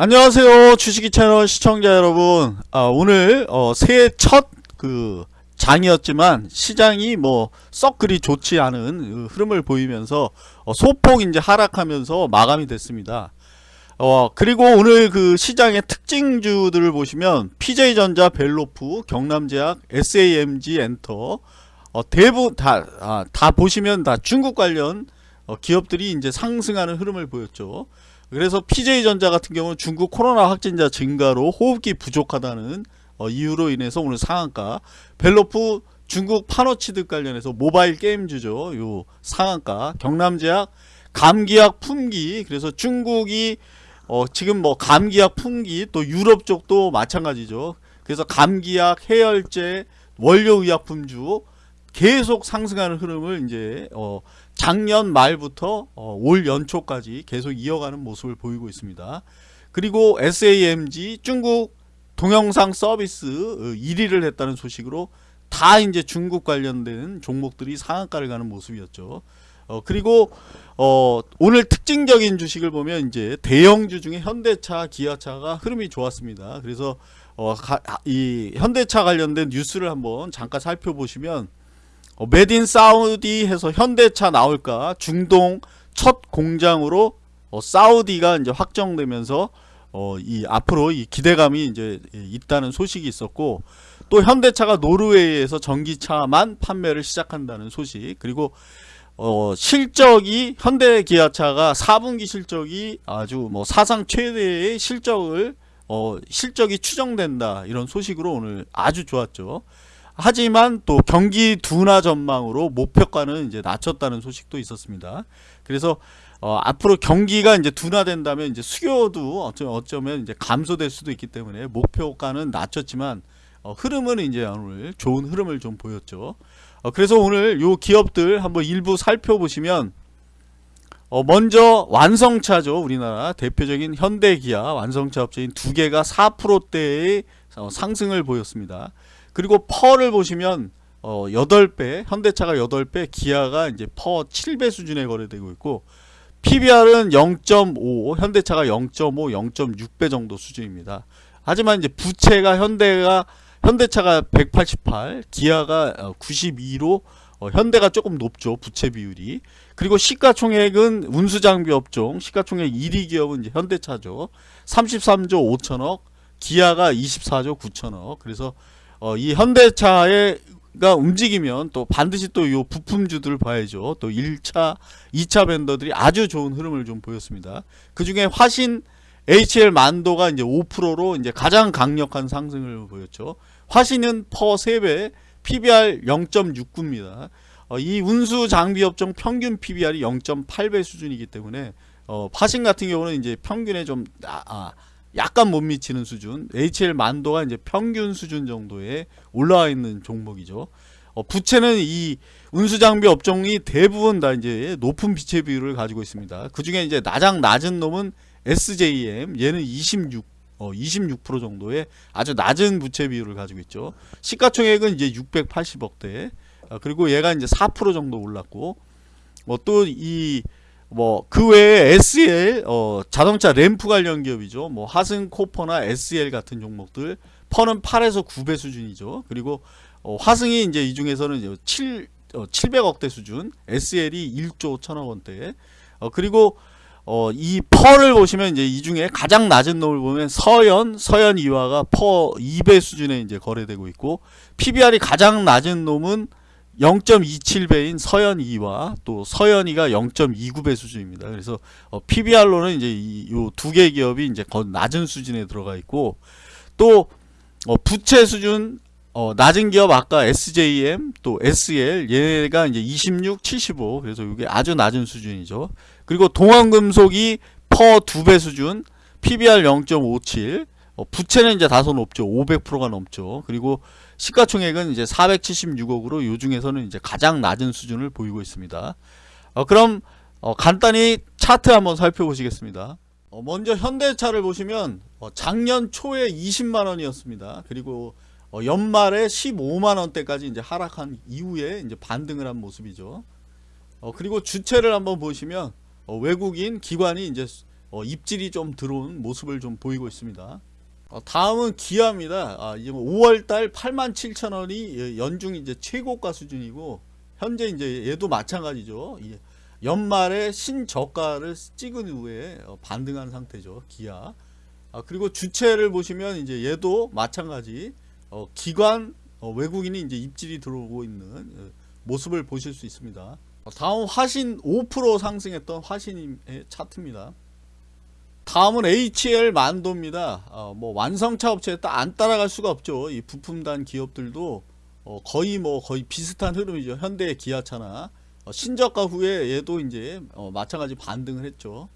안녕하세요 주식이 채널 시청자 여러분 아, 오늘 어, 새해 첫 그 장이었지만 시장이 뭐 썩 그리 좋지 않은 그 흐름을 보이면서 어, 소폭 이제 하락하면서 마감이 됐습니다 어 그리고 오늘 그 시장의 특징주들을 보시면 PJ전자, 벨로프, 경남제약, SAMG, 엔터 어, 대부분 다, 아, 다 보시면 다 중국 관련 어, 기업들이 이제 상승하는 흐름을 보였죠. 그래서 PJ전자 같은 경우는 중국 코로나 확진자 증가로 호흡기 부족하다는 어, 이유로 인해서 오늘 상한가 벨로프 중국 파노치드 관련해서 모바일 게임주죠. 요 상한가 경남제약 감기약 품기 그래서 중국이 어, 지금 뭐 감기약 품기 또 유럽 쪽도 마찬가지죠. 그래서 감기약 해열제 원료의약품주 계속 상승하는 흐름을 이제 어, 작년 말부터 어, 올 연초까지 계속 이어가는 모습을 보이고 있습니다. 그리고 SAMG 중국 동영상 서비스 1위를 어, 했다는 소식으로 다 이제 중국 관련된 종목들이 상한가를 가는 모습이었죠. 어, 그리고 어, 오늘 특징적인 주식을 보면 이제 대형주 중에 현대차, 기아차가 흐름이 좋았습니다. 그래서 어, 가, 이 현대차 관련된 뉴스를 한번 잠깐 살펴보시면 어, 메딘 사우디 해서 현대차 나올까 중동 첫 공장으로 어, 사우디가 이제 확정되면서 어, 이 앞으로 이 기대감이 이제 있다는 소식이 있었고 또 현대차가 노르웨이에서 전기차만 판매를 시작한다는 소식 그리고 어, 실적이 현대 기아차가 4분기 실적이 아주 뭐 사상 최대의 실적을 어, 실적이 추정된다 이런 소식으로 오늘 아주 좋았죠. 하지만 또 경기 둔화 전망으로 목표가는 이제 낮췄다는 소식도 있었습니다. 그래서 어, 앞으로 경기가 이제 둔화된다면 이제 수요도 어쩌면, 어쩌면 이제 감소될 수도 있기 때문에 목표가는 낮췄지만 어, 흐름은 이제 오늘 좋은 흐름을 좀 보였죠. 어, 그래서 오늘 요 기업들 한번 일부 살펴보시면 어, 먼저 완성차죠. 우리나라 대표적인 현대기아 완성차 업체인 두 개가 4%대의 어, 상승을 보였습니다. 그리고 PER를 보시면 어 8배, 현대차가 8배, 기아가 이제 PER 7배 수준에 거래되고 있고 PBR은 0.5, 현대차가 0.5, 0.6배 정도 수준입니다. 하지만 이제 부채가 현대가 현대차가 188, 기아가 92로 어, 어, 현대가 조금 높죠. 부채 비율이. 그리고 시가총액은 운수장비 업종 시가총액 1위 기업은 이제 현대차죠. 33조 5천억, 기아가 24조 9천억. 그래서 어, 이 현대차가 움직이면 또 반드시 또 요 부품주들을 봐야죠. 또 1차, 2차 벤더들이 아주 좋은 흐름을 좀 보였습니다. 그 중에 화신 HL 만도가 이제 5%로 이제 가장 강력한 상승을 보였죠. 화신은 퍼 3배, PBR 0.69입니다. 어, 이 운수 장비 업종 평균 PBR이 0.8배 수준이기 때문에 어, 화신 같은 경우는 이제 평균에 좀 아, 아, 약간 못 미치는 수준 HL 만도가 이제 평균 수준 정도에 올라와 있는 종목이죠. 어, 부채는 이 운수장비 업종이 대부분 다 이제 높은 비채 비율을 가지고 있습니다. 그 중에 이제 나장 낮은 놈은 SJM 얘는 26 어, 26% 정도의 아주 낮은 부채 비율을 가지고 있죠. 시가총액은 이제 680억대. 어, 그리고 얘가 이제 4% 정도 올랐고 뭐 또이 뭐 그 외에 SL 어, 자동차 램프 관련 기업이죠. 뭐 하승 코퍼나 SL 같은 종목들 퍼는 8에서 9배 수준이죠. 그리고 어, 화승이 이제 이 중에서는 7 어, 700억대 수준, SL이 1조 1천억 원대. 어, 그리고 어, 이 퍼를 보시면 이제 이 중에 가장 낮은 놈을 보면 서현, 서현 이화가 퍼 2배 수준에 이제 거래되고 있고 PBR이 가장 낮은 놈은 0.27배인 서현이와 또 서현이가 0.29배 수준입니다. 그래서 어, PBR로는 이제 이두 개 기업이 이제 더 낮은 수준에 들어가 있고 또 어, 부채 수준 어, 낮은 기업 아까 SJM 또 SL 얘가 이제 26, 75 그래서 이게 아주 낮은 수준이죠. 그리고 동원금속이 퍼 두 배 수준 PBR 0.57 어, 부채는 이제 다소 높죠. 500%가 넘죠. 그리고 시가총액은 이제 476억으로 요 중에서는 이제 가장 낮은 수준을 보이고 있습니다. 어, 그럼 어, 간단히 차트 한번 살펴보시겠습니다. 어, 먼저 현대차를 보시면 어, 작년 초에 20만원이었습니다. 그리고 어, 연말에 15만원대까지 이제 하락한 이후에 이제 반등을 한 모습이죠. 어, 그리고 주체를 한번 보시면 외국인 기관이 이제 어, 입질이 좀 들어온 모습을 좀 보이고 있습니다. 어, 다음은 기아입니다. 아, 이제 5월달 87,000원이 연중 이제 최고가 수준이고 현재 이제 얘도 마찬가지죠. 이 연말에 신저가를 찍은 후에 어, 반등한 상태죠. 기아. 아, 그리고 주체를 보시면 이제 얘도 마찬가지 어, 기관 어, 외국인이 이제 입질이 들어오고 있는 어, 모습을 보실 수 있습니다. 어, 다음 화신 5% 상승했던 화신의 차트입니다. 다음은 HL 만도입니다. 어, 뭐 완성차 업체에 따- 안 따라갈 수가 없죠. 이 부품단 기업들도 어, 거의 뭐 거의 비슷한 흐름이죠. 현대 기아차나 어, 신저가 후에 얘도 이제 어, 마찬가지 반등을 했죠.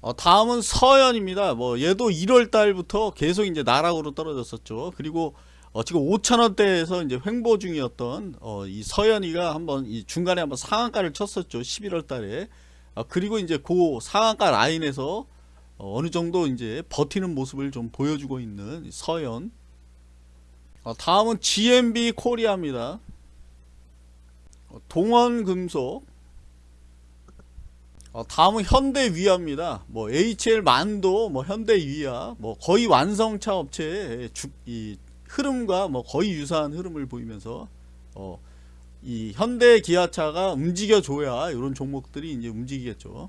어, 다음은 서현입니다. 뭐 얘도 1월 달부터 계속 이제 나락으로 떨어졌었죠. 그리고 어, 지금 5천원대에서 이제 횡보 중이었던 어, 이 서현이가 한번 이 중간에 한번 상한가를 쳤었죠. 11월 달에. 어, 그리고 이제 그 상한가 라인에서 어, 어느 정도 이제 버티는 모습을 좀 보여주고 있는 이 서현. 어, 다음은 GMB 코리아입니다. 어, 동원금속. 어, 다음은 현대위아입니다. 뭐 HL 만도, 뭐 현대위아, 뭐 거의 완성차 업체의 주, 이 흐름과 뭐 거의 유사한 흐름을 보이면서 어, 이 현대 기아차가 움직여 줘야 이런 종목들이 이제 움직이겠죠.